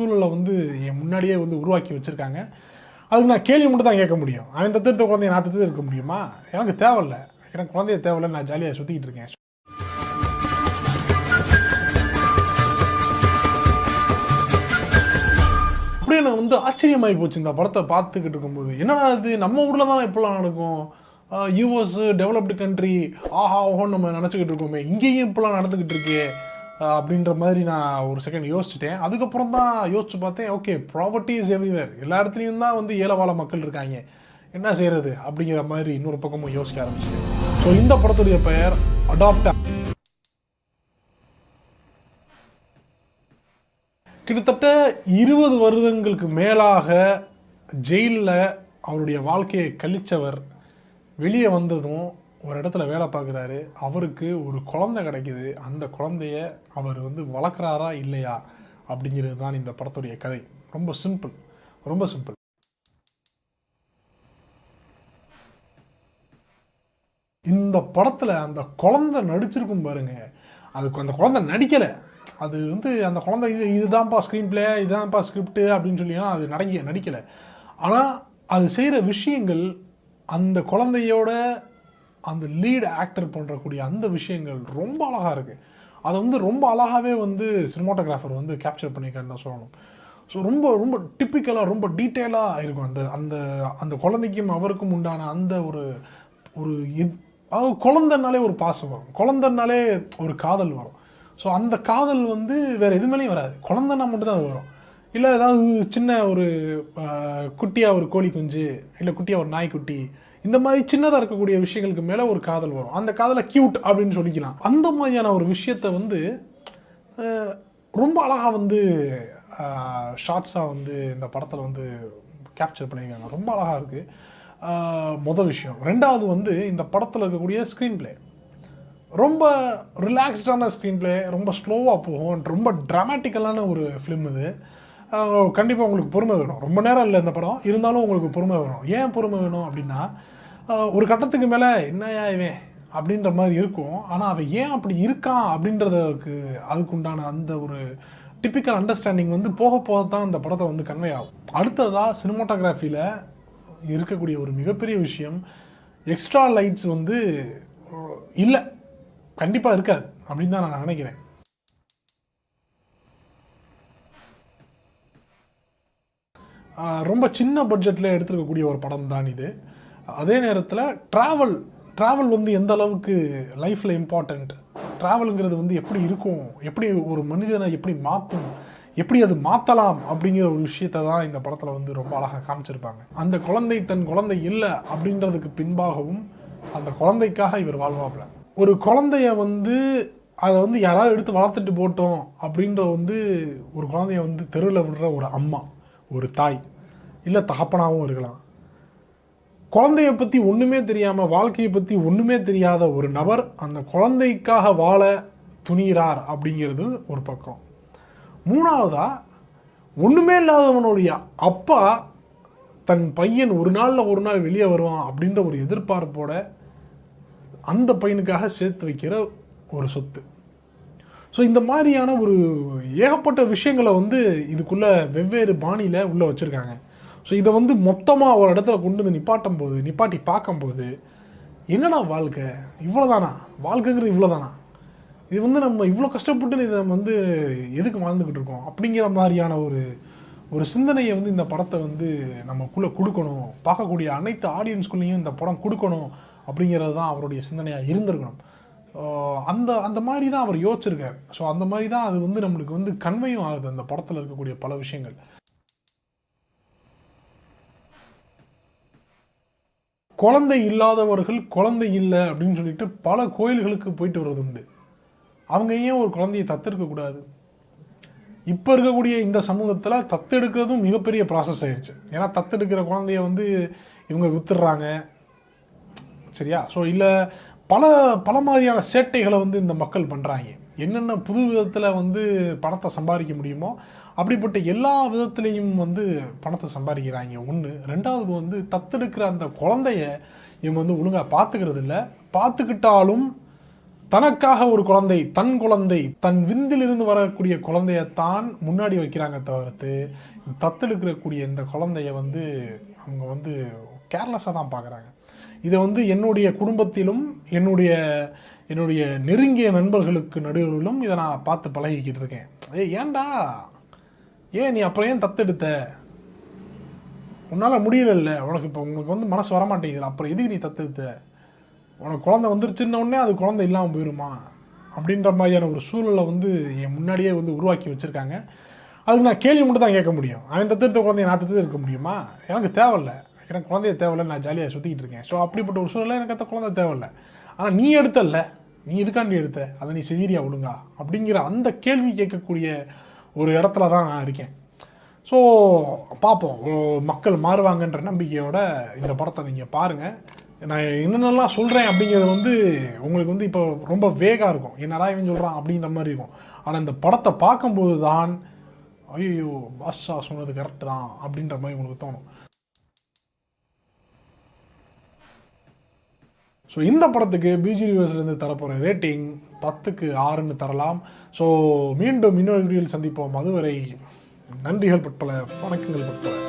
சூழலை வந்து என் முன்னாடியே வந்து உருவாக்கி வச்சுருக்காங்க. அதுக்கு நான் கேள்வி மட்டும் தான் கேட்க முடியும். அவன் தத்தெடுத்த குழந்தைய நான் தத்து இருக்க முடியுமா? எனக்கு தேவையில்ல. எனக்கு குழந்தைய தேவையில்ல நான் ஜாலியாக சுற்றிக்கிட்டு இருக்கேன். அப்படியே நான் வந்து ஆச்சரியமாகி போச்சு இந்த படத்தை பார்த்துக்கிட்டு இருக்கும்போது. என்னடா இது? நம்ம ஊரில் தான் இப்படிலாம் நடக்கும்? யூஎஸ் டெவலப்டு கண்ட்ரி ஆஹா ஓஹோன்னு நம்ம நினச்சிக்கிட்டு இருக்கோமே. இங்கேயும் இப்படிலாம் நடந்துக்கிட்டு இருக்கே. அப்படின்ற மாதிரி நான் ஒரு செகண்ட் யோசிச்சுட்டேன். அதுக்கப்புறம் தான் யோசிச்சு பார்த்தேன் ஓகே ப்ராப்பர்ட்டி இஸ் எவ்ரிவேர் எல்லா இடத்துலையும் தான் வந்து ஏலவாழ மக்கள் இருக்காங்க. என்ன செய்யறது அப்படிங்கிற மாதிரி இன்னொரு பக்கமும் யோசிக்க ஆரம்பிச்சிட்டேன். ஸோ இந்த படத்துடைய பெயர் அடாப்ட் கிட்டத்தட்ட இருபது வருடங்களுக்கு மேலாக ஜெயிலில் அவருடைய வாழ்க்கையை கழிச்சவர் வெளியே வந்ததும் ஒரு இடத்துல வேலை பார்க்குறாரு அவருக்கு ஒரு குழந்தை கிடைக்குது. அந்த குழந்தைய அவர் வந்து வளர்க்குறாரா இல்லையா அப்படிங்கிறது தான் இந்த படத்துடைய கதை. ரொம்ப சிம்பிள். ரொம்ப சிம்பிள். இந்த படத்தில் அந்த குழந்தை நடிச்சிருக்கும் பாருங்க. அதுக்கு அந்த குழந்தை நடிக்கலை. அது வந்து அந்த குழந்தை இது இதுதான்ப்பா ஸ்க்ரீன் பிளே இதுதான்ப்பா ஸ்கிரிப்ட் அப்படின்னு சொல்லிலாம் அது நடிக்க நடிக்கலை. ஆனால் அது செய்கிற விஷயங்கள் அந்த குழந்தையோட அந்த லீட் ஆக்டர் பண்ணுறக்கூடிய அந்த விஷயங்கள் ரொம்ப அழகாக இருக்குது அதை வந்து ரொம்ப அழகாகவே வந்து சினிமாட்டோகிராஃபர் வந்து கேப்சர் பண்ணியிருக்காருன்னு தான் சொல்லணும். ஸோ ரொம்ப ரொம்ப டிப்பிக்கலாக ரொம்ப டீட்டெயிலாக இருக்கும் அந்த அந்த அந்த குழந்தைக்கும் அவருக்கும் உண்டான அந்த ஒரு ஒரு இது அதாவது குழந்தைனாலே ஒரு பாசம் வரும். குழந்தைனாலே ஒரு காதல் வரும். ஸோ அந்த காதல் வந்து வேறு எதுவுமேலையும் வராது. குழந்தைன்னா மட்டும்தான் அது வரும். இல்லை ஏதாவது சின்ன ஒரு குட்டியாக ஒரு கோழி குஞ்சு இல்லை குட்டியாக ஒரு நாய்க்குட்டி இந்த மாதிரி சின்னதாக இருக்கக்கூடிய விஷயங்களுக்கு மேலே ஒரு காதல் வரும். அந்த காதலை க்யூட் அப்படின்னு சொல்லிக்கலாம். அந்த மாதிரியான ஒரு விஷயத்தை வந்து ரொம்ப அழகாக வந்து ஷார்ட்ஸாக வந்து இந்த படத்தில் வந்து கேப்சர் பண்ணியிருக்காங்க. ரொம்ப அழகாக இருக்குது மொதல் விஷயம். ரெண்டாவது வந்து இந்த படத்தில் இருக்கக்கூடிய ஸ்க்ரீன் பிளே ரொம்ப ரிலாக்ஸ்டான ஸ்க்ரீன் பிளே ரொம்ப ஸ்லோவாக போகும். ரொம்ப ட்ராமட்டிக்கலான ஒரு ஃபிலிம் இது. கண்டிப்பாக உங்களுக்கு பொறுமை வேணும். ரொம்ப நேரம் இல்லை இந்த படம். இருந்தாலும் உங்களுக்கு பொறுமை வேணும். ஏன் பொறுமை வேணும் அப்படின்னா ஒரு கட்டத்துக்கு மேலே என்னையா இவன் அப்படின்ற மாதிரி இருக்கும். ஆனால் அவன் ஏன் அப்படி இருக்கான் அப்படின்றதுக்கு அதுக்குண்டான அந்த ஒரு டிப்பிக்கல் அண்டர்ஸ்டாண்டிங் வந்து போக போக தான் அந்த படத்தை வந்து கன்வே ஆகும். அடுத்ததாக சினிமாட்டோகிராஃபியில் இருக்கக்கூடிய ஒரு மிகப்பெரிய விஷயம் எக்ஸ்ட்ரா லைட்ஸ் வந்து இல்லை கண்டிப்பாக இருக்காது அப்படின்னு தான் நான் நினைக்கிறேன். ரொம்ப சின்ன பட்ஜெட்டில் எடுத்துருக்கக்கூடிய ஒரு படம் தான் இது. அதே நேரத்தில் ட்ராவல் ட்ராவல் வந்து எந்த அளவுக்கு லைஃப்பில் இம்பார்ட்டண்ட் ட்ராவலுங்கிறது வந்து எப்படி இருக்கும்? எப்படி ஒரு மனிதனை எப்படி மாற்றும் எப்படி அது மாற்றலாம் அப்படிங்கிற ஒரு விஷயத்தை தான் இந்த படத்தில் வந்து ரொம்ப அழகாக காமிச்சிருப்பாங்க. அந்த குழந்தை தன் குழந்தை இல்லை அப்படின்றதுக்கு பின்பாகவும் அந்த குழந்தைக்காக இவர் வாழ்வாப்பில். ஒரு குழந்தைய வந்து அதை வந்து யாராவது எடுத்து வளர்த்துட்டு போட்டோம் அப்படின்ற வந்து ஒரு குழந்தைய வந்து தெருவில் விடுற ஒரு அம்மா. ஒரு தாய் இல்லை தகப்பனாகவும் இருக்கலாம். குழந்தைய பற்றி ஒன்றுமே தெரியாமல் வாழ்க்கையை பற்றி ஒன்றுமே தெரியாத ஒரு நபர் அந்த குழந்தைக்காக வாழ துணிகிறார் அப்படிங்கிறது ஒரு பக்கம். மூணாவதாக ஒன்றுமே இல்லாதவனுடைய அப்பா தன் பையன் ஒரு நாளில் ஒரு நாள் வெளியே வருவான் அப்படின்ற ஒரு எதிர்பார்ப்போட அந்த பையனுக்காக சேர்த்து வைக்கிற ஒரு சொத்து. ஸோ இந்த மாதிரியான ஒரு ஏகப்பட்ட விஷயங்களை வந்து இதுக்குள்ளே வெவ்வேறு பாணியில் உள்ளே வச்சுருக்காங்க. ஸோ இதை வந்து மொத்தமாக ஒரு இடத்துல கொண்டு வந்து நிப்பாட்டும் போது நிப்பாட்டி பார்க்கும்போது என்னடா வாழ்க்கை? இவ்வளோதானா வாழ்க்கைங்கிறது இவ்வளோதானா இது வந்து நம்ம இவ்வளோ கஷ்டப்பட்டு இதை நம்ம வந்து எதுக்கு வாழ்ந்துக்கிட்டு இருக்கோம்? அப்படிங்கிற மாதிரியான ஒரு ஒரு சிந்தனையை வந்து இந்த படத்தை வந்து நமக்குள்ளே கொடுக்கணும். பார்க்கக்கூடிய அனைத்து ஆடியன்ஸ்குள்ளேயும் இந்த படம் கொடுக்கணும் அப்படிங்கிறது தான் அவருடைய சிந்தனையாக இருந்திருக்கணும். அந்த அந்த மாதிரி தான் அவர் யோசிச்சிருக்காரு. ஸோ அந்த மாதிரி தான் அது வந்து நம்மளுக்கு வந்து கன்வையும் ஆகுது அந்த படத்தில் இருக்கக்கூடிய பல விஷயங்கள். குழந்தை இல்லாதவர்கள் குழந்தை இல்லை அப்படின்னு சொல்லிட்டு பல கோயில்களுக்கு போயிட்டு வர்றது உண்டு. அவங்க ஏன் ஒரு குழந்தையை தத்தெடுக்க இப்போ இருக்கக்கூடிய இந்த சமூகத்தில் தத்தெடுக்கிறதும் மிகப்பெரிய ப்ராசஸ் ஆயிடுச்சு ஏன்னா தத்தெடுக்கிற குழந்தைய வந்து இவங்க வித்துடுறாங்க. சரியா? ஸோ இல்லை பல பல மாதிரியான சேட்டைகளை வந்து இந்த மக்கள் பண்ணுறாங்க என்னென்ன புது விதத்தில் வந்து பணத்தை சம்பாதிக்க முடியுமோ அப்படிப்பட்ட எல்லா விதத்துலேயும் வந்து பணத்தை சம்பாதிக்கிறாங்க. ஒன்று ரெண்டாவது வந்து தத்தெடுக்கிற அந்த குழந்தைய இவங்க வந்து ஒழுங்காக பார்த்துக்கிறது இல்லை. பார்த்துக்கிட்டாலும் தனக்காக ஒரு குழந்தை தன் குழந்தை தன் விந்திலிருந்து வரக்கூடிய குழந்தையத்தான் முன்னாடி வைக்கிறாங்க தவிர்த்து தத்தெடுக்கக்கூடிய இந்த குழந்தைய வந்து அவங்க வந்து கேர்லெஸ்ஸாக தான் பார்க்குறாங்க. இதை வந்து என்னுடைய குடும்பத்திலும் என்னுடைய என்னுடைய நெருங்கிய நண்பர்களுக்கு நடுவிலும் இதை நான் பார்த்து பழகிக்கிட்டு இருக்கேன். ஏ ஏன்டா? ஏன் நீ அப்புறம் ஏன் தத்தெடுத்த? உன்னால் முடியலல்ல. உனக்கு இப்போ உங்களுக்கு வந்து மனசு வரமாட்டேங்குது. அப்புறம் எதுக்கு நீ தத்தெடுத்த? உனக்கு குழந்தை வந்துருச்சுன்ன உடனே அது குழந்தை இல்லாமல் போயிருமா? அப்படின்ற மாதிரியான ஒரு சூழலை வந்து என் முன்னாடியே வந்து உருவாக்கி வச்சுருக்காங்க. அதுக்கு நான் கேள்வி மட்டும் தான் கேட்க முடியும். அவன் தத்தெடுத்த குழந்தைய நான் தத்தெடுத்து இருக்க முடியுமா? எனக்கு தேவையில்ல. எனக்கு குழந்தைய தேவையில்லை நான் ஜாலியாக சுற்றிக்கிட்டு இருக்கேன். ஸோ அப்படிப்பட்ட ஒரு சூழலில் எனக்கு அந்த குழந்தை தேவையில்ல. ஆனால் நீ எடுத்தல்ல. நீ எதுக்காண்டி எடுத்த? அதை நீ செய்கிறியா ஒழுங்கா அப்படிங்கிற அந்த கேள்வி கேட்கக்கூடிய ஒரு இடத்துல தான் நான் இருக்கேன். ஸோ பார்ப்போம். மக்கள் மாறுவாங்கன்ற நம்பிக்கையோட இந்த படத்தை நீங்கள் பாருங்கள் நான் என்னென்னலாம் சொல்கிறேன் அப்படிங்கிறது வந்து உங்களுக்கு வந்து இப்போ ரொம்ப வேகாக இருக்கும். என்னடா இவன் சொல்கிறான் அப்படின்ற மாதிரி இருக்கும். ஆனால் இந்த படத்தை பார்க்கும்போது தான் ஐயோ பாஷா சொன்னது கரெக்டு தான் அப்படின்ற மாதிரி உங்களுக்கு தோணும். ஸோ இந்த படத்துக்கு பிஜி ரிவர்ஸ்லேருந்து தரப்போகிற ரேட்டிங் பத்துக்கு ஆறுன்னு தரலாம். ஸோ மீண்டும் இன்னொரு வீடியோவில் சந்திப்போம். அதுவரை நன்றிகள் பட்பல வணக்கங்கள் பட்பல